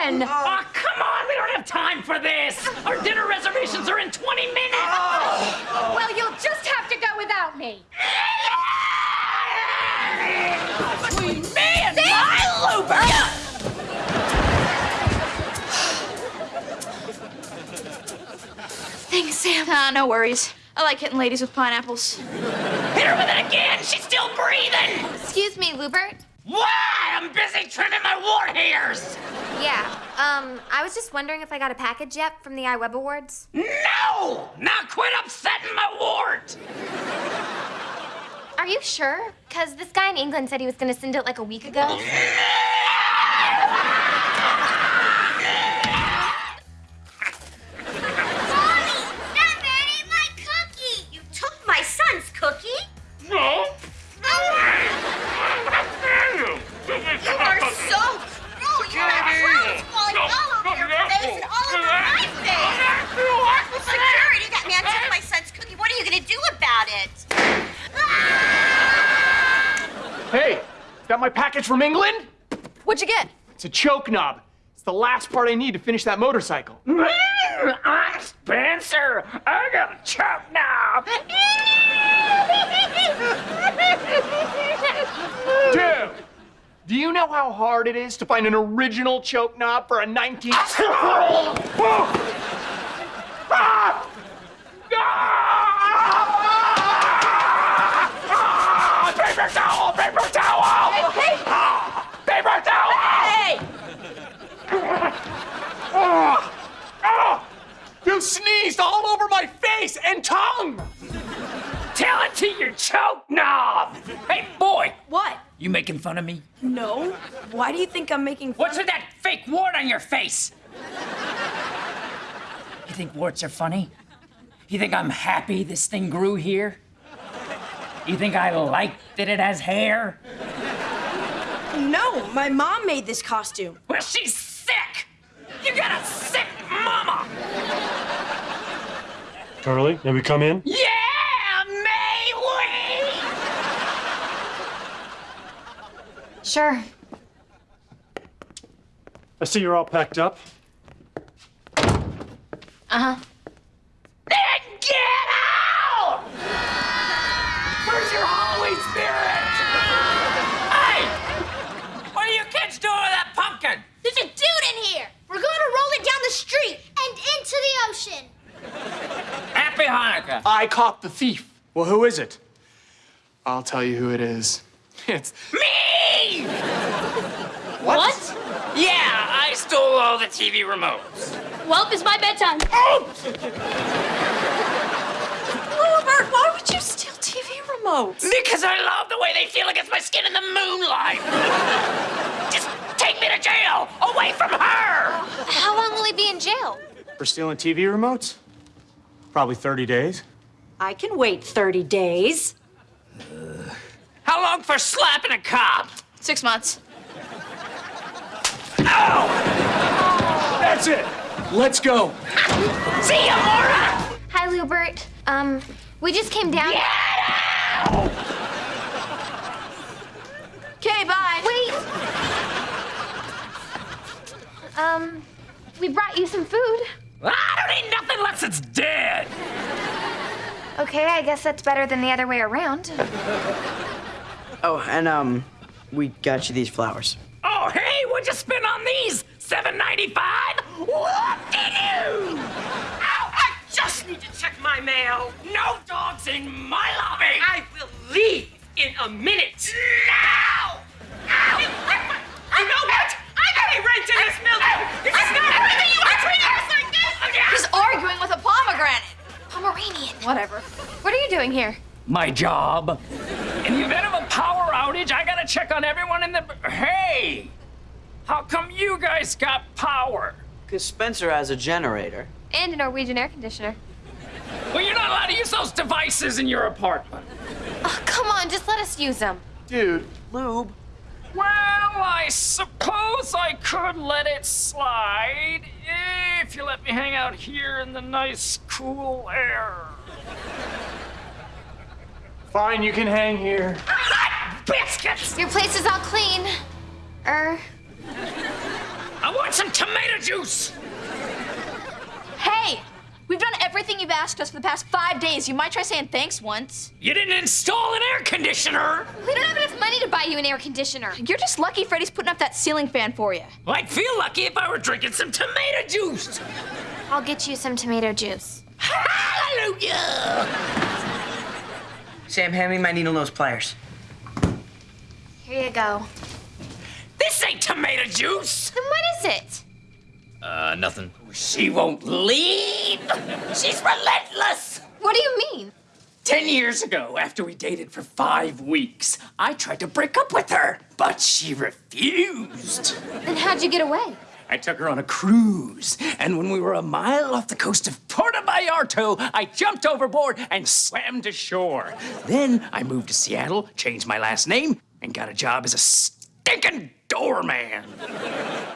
concussion. Oh, come on, we don't have time for this. Our dinner reservations are in 20 minutes. Well, you'll just have to go without me. Between me and my lubricant. Thanks, Sam. Ah, no worries. I like hitting ladies with pineapples. Hit her with it again. She's still breathing. Excuse me, Lewbert. What? I'm busy trimming my wart hairs. Yeah, um, I was just wondering if I got a package yet from the iWeb Awards. No! Now quit upsetting my wart. Are you sure? Because this guy in England said he was going to send it like a week ago. Is that my package from England? What'd you get? It's a choke knob. It's the last part I need to finish that motorcycle. Mmm, I'm Spencer. I got a choke now. Dude, do you know how hard it is to find an original choke knob for a 19? towel! Paper towel! Hey! hey! Ah, paper towel! Hey! Ah, ah. You sneezed all over my face and tongue! Tell it to your choke knob! Hey, boy! What? You making fun of me? No. Why do you think I'm making fun? What's with that fake wart on your face? You think warts are funny? You think I'm happy this thing grew here? You think I like that it has hair? No, my mom made this costume. Well, she's sick! You got a sick mama! Charlie, may we come in? Yeah, may we? Sure. I see you're all packed up. Uh huh. Then get out! Where's your Halloween spirit? Hey! What are you kids doing with that pumpkin? There's a dude in here! We're gonna roll it down the street and into the ocean! Happy Hanukkah. I caught the thief. Well, who is it? I'll tell you who it is. It's Me! what? Yeah, I stole all the TV remotes. Well, it's my bedtime. Oh! Robert, why would you steal TV remotes? Because I love the way they feel against my skin in the moonlight. For stealing TV remotes? Probably 30 days. I can wait 30 days. How long for slapping a cop? Six months. Ow! That's it. Let's go. See ya, Mora! Hi, Lewbert. Um, we just came down. Okay, bye. Wait. Um, we brought you some food. Unless it's dead. Okay, I guess that's better than the other way around. Oh, and um, we got you these flowers. Oh, hey, what'd you spend on these? Seven ninety-five? Whoop-de-doo! Ow, I just need to check my mail. No dogs in my lobby. I will leave in a minute. Now! Ow! You know what? I pay rent in this building. Whatever. What are you doing here? My job. In the event of a power outage, I gotta check on everyone in the. Hey! How come you guys got power? Because Spencer has a generator. And a Norwegian air conditioner. Well, you're not allowed to use those devices in your apartment. Oh, come on, just let us use them. Dude, Lube. Well, I suppose I could let it slide if you let me hang out here in the nice, cool air. Fine, you can hang here. God biscuits! Your place is all clean. Er, I want some tomato juice! Hey, we've done everything you've asked us for the past five days. You might try saying thanks once. You didn't install an air conditioner! we don't have enough money to buy you an air conditioner. You're just lucky Freddy's putting up that ceiling fan for you. I'd feel lucky if I were drinking some tomato juice! I'll get you some tomato juice. Hallelujah! Sam, hand me my needle nose pliers. Here you go. This ain't tomato juice! Then what is it? Uh, nothing. She won't leave! She's relentless! What do you mean? Ten years ago, after we dated for five weeks, I tried to break up with her, but she refused. Then how'd you get away? I took her on a cruise, and when we were a mile off the coast of Puerto Vallarta, I jumped overboard and swam to shore. Then I moved to Seattle, changed my last name, and got a job as a stinking doorman.